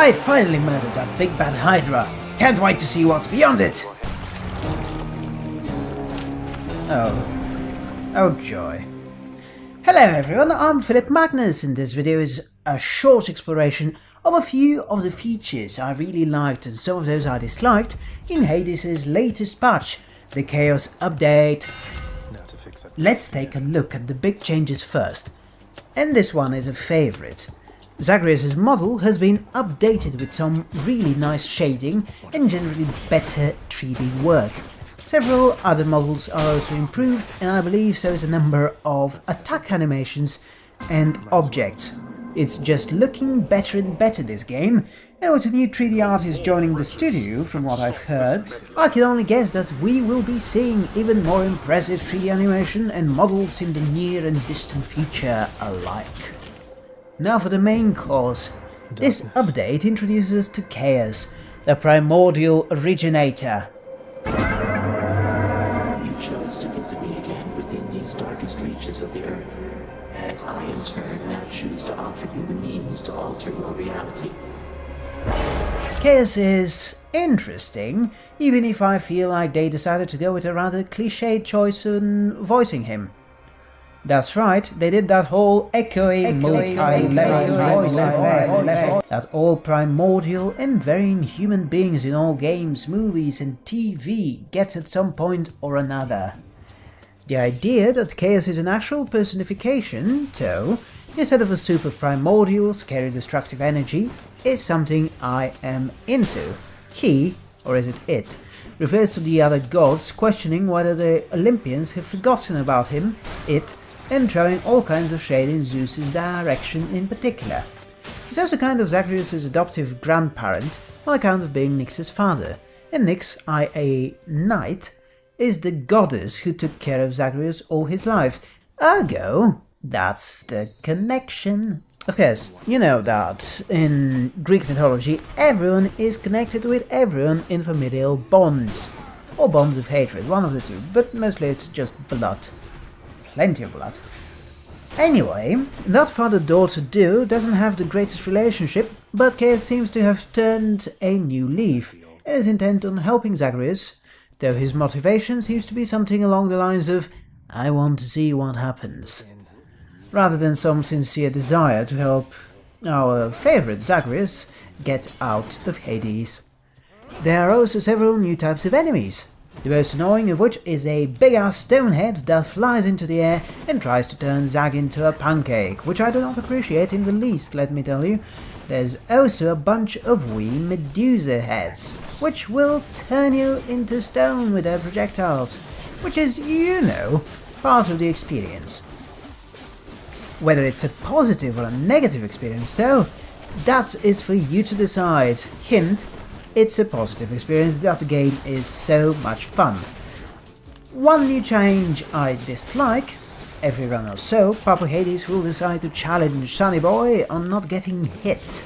I finally murdered that big bad Hydra. Can't wait to see what's beyond it. Oh. Oh joy. Hello everyone, I'm Philip Magnus and this video is a short exploration of a few of the features I really liked and some of those I disliked in Hades' latest patch, the Chaos Update. Let's take a look at the big changes first. And this one is a favorite. Zagreus' model has been updated with some really nice shading and generally better 3D work. Several other models are also improved and I believe so is a number of attack animations and objects. It's just looking better and better this game, and with a new 3D artist joining the studio, from what I've heard, I can only guess that we will be seeing even more impressive 3D animation and models in the near and distant future alike. Now for the main course. This update introduces to Chaos, the primordial originator, You chose to visit me again within these darkest reaches of the Earth, as I in turn now choose to offer you the means to alter your reality. Chaos is interesting, even if I feel like they decided to go with a rather cliched choice in voicing him. That's right, they did that whole echoing, multi-level voice effect that all primordial and varying human beings in all games, movies and TV get at some point or another. The idea that Chaos is an actual personification, though, instead of a soup of primordials carry destructive energy, is something I am into. He, or is it it, refers to the other gods, questioning whether the Olympians have forgotten about him, it, and throwing all kinds of shade in Zeus's direction in particular. He's also kind of Zagreus' adoptive grandparent, on account of being Nyx's father, and Nyx, i.a. Night, is the goddess who took care of Zagreus all his life. Ergo, that's the connection. Of course, you know that in Greek mythology everyone is connected with everyone in familial bonds. Or bonds of hatred, one of the two, but mostly it's just blood. Plenty of blood. Anyway, that father-daughter duo doesn't have the greatest relationship, but Chaos seems to have turned a new leaf and is intent on helping Zagreus though his motivation seems to be something along the lines of I want to see what happens, rather than some sincere desire to help our favourite Zagreus get out of Hades. There are also several new types of enemies, the most annoying of which is a big-ass stonehead that flies into the air and tries to turn Zag into a pancake, which I do not appreciate in the least, let me tell you. There's also a bunch of wee Medusa heads, which will turn you into stone with their projectiles, which is, you know, part of the experience. Whether it's a positive or a negative experience though, that is for you to decide. Hint, it's a positive experience that the game is so much fun. One new change I dislike Every run or so, Papa Hades will decide to challenge Sunny Boy on not getting hit.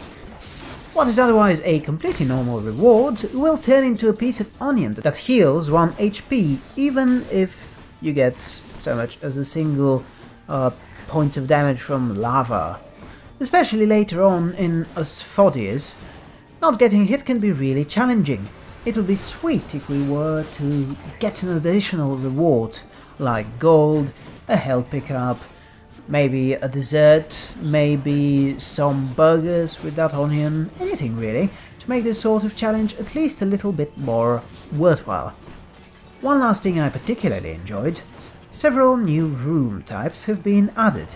What is otherwise a completely normal reward will turn into a piece of onion that heals 1 HP, even if you get so much as a single uh, point of damage from lava. Especially later on in Asphodius, not getting hit can be really challenging. It would be sweet if we were to get an additional reward, like gold, a health pickup, maybe a dessert, maybe some burgers with that onion, anything really, to make this sort of challenge at least a little bit more worthwhile. One last thing I particularly enjoyed, several new room types have been added,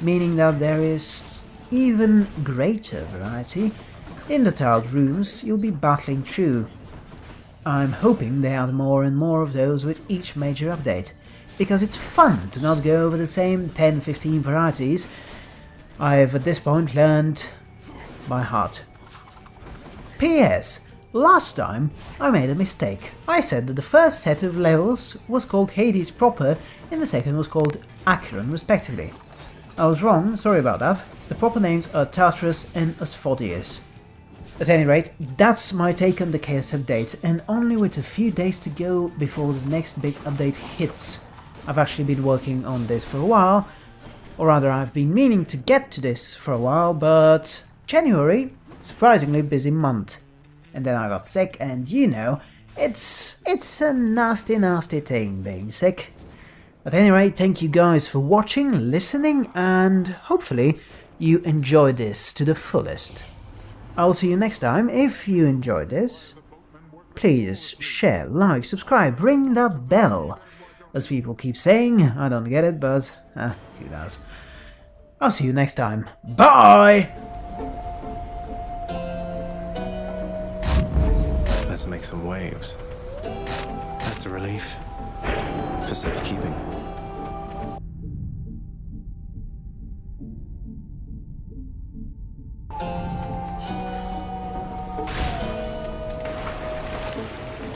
meaning that there is even greater variety. In the tiled rooms you'll be battling through. I'm hoping they add more and more of those with each major update, because it's fun to not go over the same 10-15 varieties I've at this point learned by heart. P.S. Last time I made a mistake. I said that the first set of levels was called Hades proper and the second was called Acheron respectively. I was wrong, sorry about that. The proper names are Tartarus and Asphodius. At any rate, that's my take on the Chaos update, and only with a few days to go before the next big update hits. I've actually been working on this for a while, or rather I've been meaning to get to this for a while, but January surprisingly busy month. And then I got sick and you know, it's it's a nasty nasty thing being sick. At any rate, thank you guys for watching, listening and hopefully you enjoy this to the fullest. I'll see you next time. If you enjoyed this, please share, like, subscribe, ring that bell. As people keep saying, I don't get it, but uh, who does. I'll see you next time. Bye! Let's make some waves. That's a relief. For safekeeping.